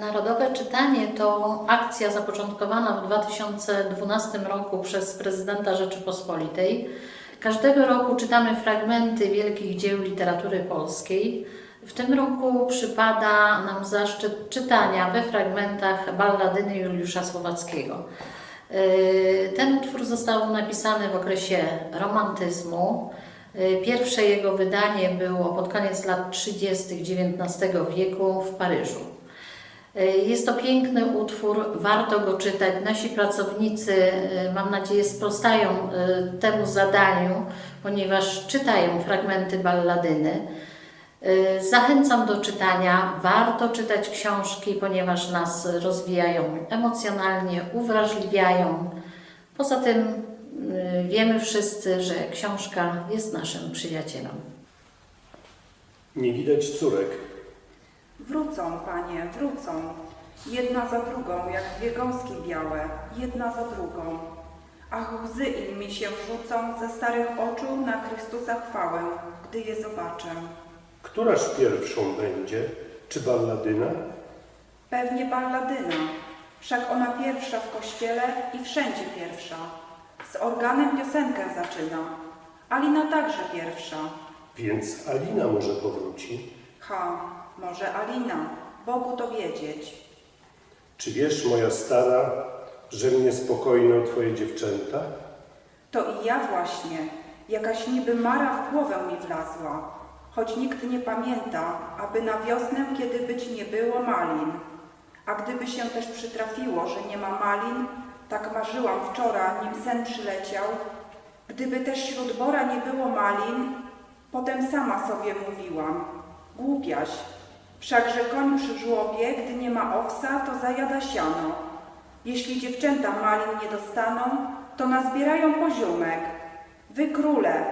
Narodowe Czytanie to akcja zapoczątkowana w 2012 roku przez prezydenta Rzeczypospolitej. Każdego roku czytamy fragmenty wielkich dzieł literatury polskiej. W tym roku przypada nam zaszczyt czytania we fragmentach balladyny Juliusza Słowackiego. Yy, Ten utwór został napisany w okresie romantyzmu. Yy, Pierwsze jego wydanie było pod koniec lat 30. XIX wieku w Paryżu. Yy, Jest to piękny utwór, warto go czytać. Nasi pracownicy, yy, mam nadzieję, sprostają yy, temu zadaniu, ponieważ czytają fragmenty balladyny. Zachęcam do czytania. Warto czytać książki, ponieważ nas rozwijają emocjonalnie, uwrażliwiają. Poza tym wiemy wszyscy, że książka jest naszym przyjacielem. Nie widać córek. Wrócą, panie, wrócą. Jedna za drugą, jak dwie gąski białe, jedna za drugą. Ach, łzy im mi się rzucą ze starych oczu na Chrystusa chwałę, gdy je zobaczę. Któraż pierwszą będzie? Czy balladyna? Pewnie balladyna, wszak ona pierwsza w kościele i wszędzie pierwsza. Z organem piosenkę zaczyna. Alina także pierwsza. Więc Alina może powróci. Ha, może Alina, Bogu to wiedzieć. Czy wiesz, moja stara, że mnie spokojną twoje dziewczęta? To i ja właśnie, jakaś niby mara w głowę mi wlazła, choć nikt nie pamięta, aby na wiosnę, kiedy być nie było malin. A gdyby się też przytrafiło, że nie ma malin, tak marzyłam wczoraj, nim sen przyleciał, gdyby też wśród bora nie było malin, potem sama sobie mówiłam, głupiaś, wszakże przy żłobie, gdy nie ma owsa, to zajada siano. Jeśli dziewczęta malin nie dostaną, to nazbierają poziomek. Wy króle,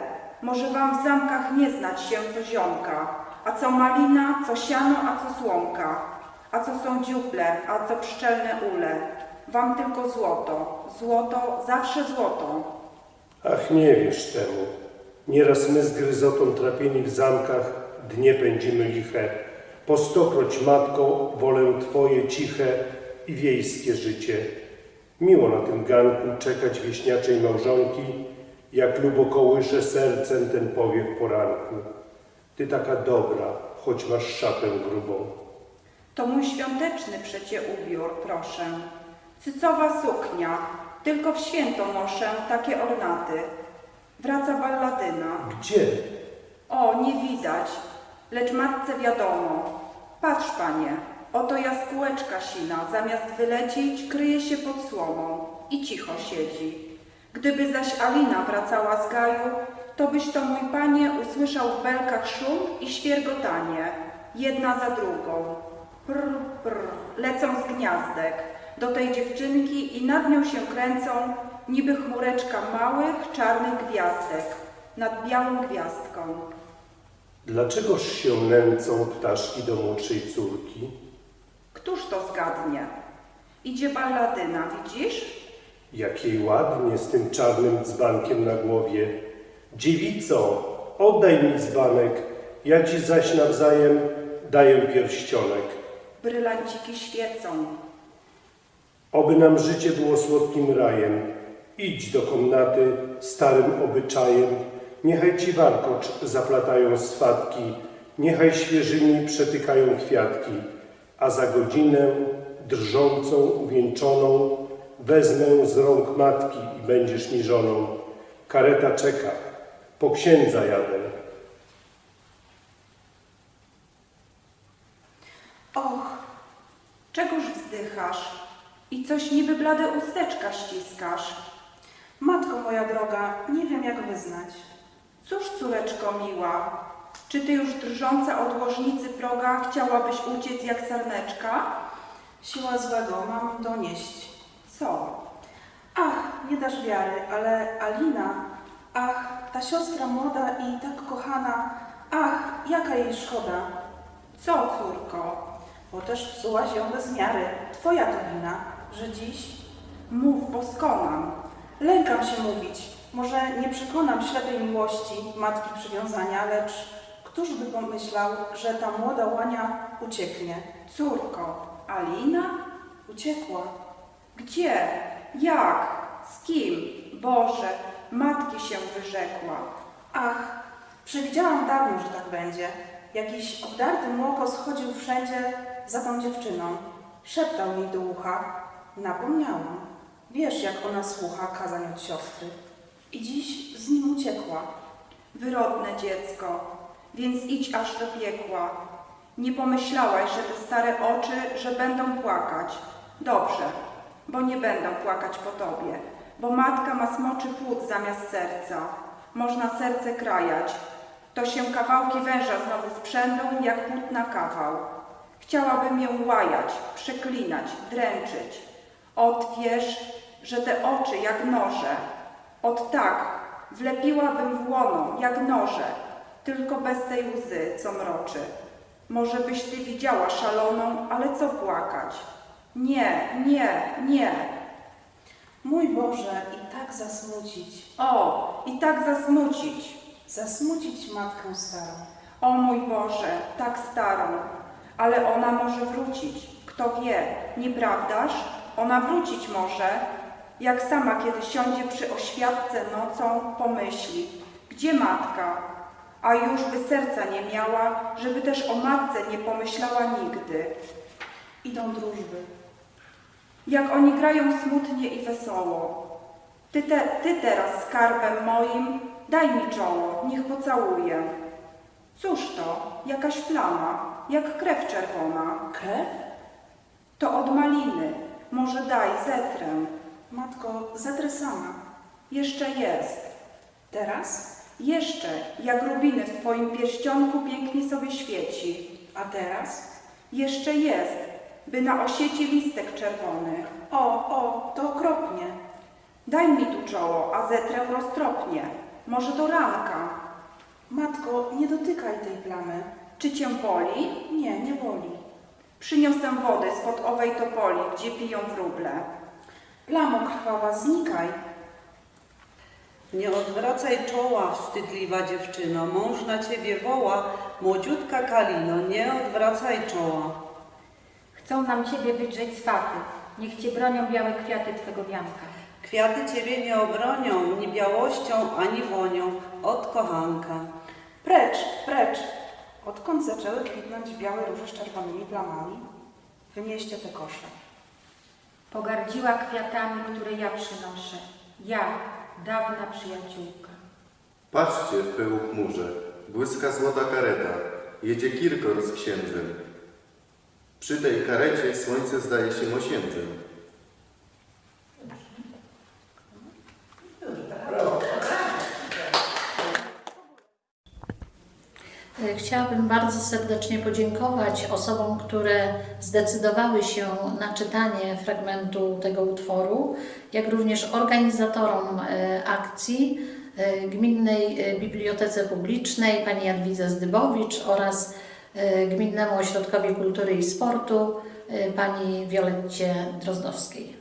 może wam w zamkach nie znać się co ziomka, a co malina, co siano, a co słomka, a co są dziuple, a co pszczelne ule. Wam tylko złoto, złoto, zawsze złoto. Ach, nie wiesz temu. Nieraz my z gryzotą trapieni w zamkach dnie pędzimy liche. Po stokroć, matko, wolę twoje ciche i wiejskie życie. Miło na tym ganku czekać wieśniaczej małżonki, jak lubo kołysze sercem ten powiew poranku. Ty taka dobra, choć masz szatę grubą. To mój świąteczny przecie ubiór, proszę. Cycowa suknia, tylko w święto noszę takie ornaty. Wraca balladyna. Gdzie? O, nie widać, lecz matce wiadomo. Patrz, panie, oto jaskółeczka sina, zamiast wylecieć, kryje się pod słomą i cicho siedzi. Gdyby zaś Alina wracała z gaju, to byś to, mój panie, usłyszał w belkach szum i świergotanie, jedna za drugą. Prr, prr, lecą z gniazdek do tej dziewczynki i nad nią się kręcą, niby chmureczka małych, czarnych gwiazdek nad białą gwiazdką. Dlaczegoż się nęcą ptaszki do młodszej córki? Któż to zgadnie? Idzie balladyna, widzisz? Jak jej ładnie z tym czarnym dzbankiem na głowie. Dziewico, oddaj mi dzbanek, ja ci zaś nawzajem daję pierścionek. Brylanciki świecą. Oby nam życie było słodkim rajem. Idź do komnaty starym obyczajem. Niechaj ci warkocz zaplatają swatki, niechaj świeżymi przetykają kwiatki, a za godzinę drżącą, uwieńczoną wezmę z rąk matki i będziesz mi żoną. Kareta czeka, po księdza jadę. Och, czegoż wzdychasz? I coś niby blade usteczka ściskasz. Matko moja droga, nie wiem jak wyznać. Cóż, córeczko miła, czy ty już drżąca od łożnicy proga chciałabyś uciec jak sarneczka? Siła złego mam donieść. Co? Ach, nie dasz wiary, ale Alina, ach, ta siostra młoda i tak kochana, ach, jaka jej szkoda. Co, córko? Bo też psułaś ją bez miary. Twoja to wina, że dziś Mów, bo skonam. lękam się mówić. Może nie przekonam ślepej miłości, matki przywiązania, lecz któż by pomyślał, że ta młoda łania ucieknie? Córko, Alina? Uciekła. Gdzie? Jak? Z kim? Boże, matki się wyrzekła. Ach, przewidziałam dawno, że tak będzie. Jakiś obdarty młoko schodził wszędzie za tą dziewczyną. Szeptał jej do ucha. Napomniałam. Wiesz, jak ona słucha kazań od siostry. I dziś z nim uciekła. Wyrodne dziecko, więc idź aż do piekła. Nie pomyślałaś, że te stare oczy, że będą płakać. Dobrze, bo nie będą płakać po tobie, bo matka ma smoczy płód zamiast serca. Można serce krajać. To się kawałki węża znowu sprzędą, jak płód na kawał. Chciałabym ją łajać, przeklinać, dręczyć. Ot wiesz, że te oczy jak noże. Ot tak, wlepiłabym w łono, jak noże, tylko bez tej łzy, co mroczy. Może byś ty widziała szaloną, ale co płakać? Nie, nie, nie. Mój Boże, i tak zasmucić. O, i tak zasmucić. Zasmucić matkę starą. O mój Boże, tak starą. Ale ona może wrócić. Kto wie, nieprawdaż? Ona wrócić może. Jak sama kiedy siądzie przy oświadce nocą, pomyśli. Gdzie matka? A już by serca nie miała, żeby też o matce nie pomyślała nigdy. Idą drużby. Jak oni grają smutnie i wesoło. Ty, te, ty teraz skarbem moim, daj mi czoło, niech pocałuję. Cóż to, jakaś plama, jak krew czerwona. Krew? To od maliny, może daj, zetrę. Matko, zetrę sama. Jeszcze jest. Teraz? Jeszcze, jak rubiny w twoim pierścionku pięknie sobie świeci. A teraz? Jeszcze jest, by na osiecie listek czerwony. O, o, to okropnie. Daj mi tu czoło, a zetrę roztropnie. Może to ranka. Matko, nie dotykaj tej plamy. Czy cię boli? Nie, nie boli. Przyniosę wody spod owej topoli, gdzie piją wróble. Plamo krwawa, znikaj. Nie odwracaj czoła, wstydliwa dziewczyno, mąż na ciebie woła, młodziutka Kalino, nie odwracaj czoła. Chcą nam Ciebie wydrzeć swaty. Niech Cię bronią białe kwiaty Twego wianka. Kwiaty ciebie nie obronią, ni białością, ani wonią, od kochanka. Precz, precz. Odkąd zaczęły kwitnąć białe róże z czerwonymi plamami? Wynieście te kosze. Pogardziła kwiatami, które ja przynoszę. Ja, dawna przyjaciółka. Patrzcie, w pyłu chmurze, błyska złota kareta, jedzie Kirkor z księdzem. Przy tej karecie słońce zdaje się mosiędzem. Chciałabym bardzo serdecznie podziękować osobom, które zdecydowały się na czytanie fragmentu tego utworu, jak również organizatorom e, akcji e, Gminnej e, Bibliotece Publicznej, pani Jadwidze Zdybowicz oraz Gminnemu Ośrodkowi Kultury i Sportu, pani Violetcie Drozdowskiej.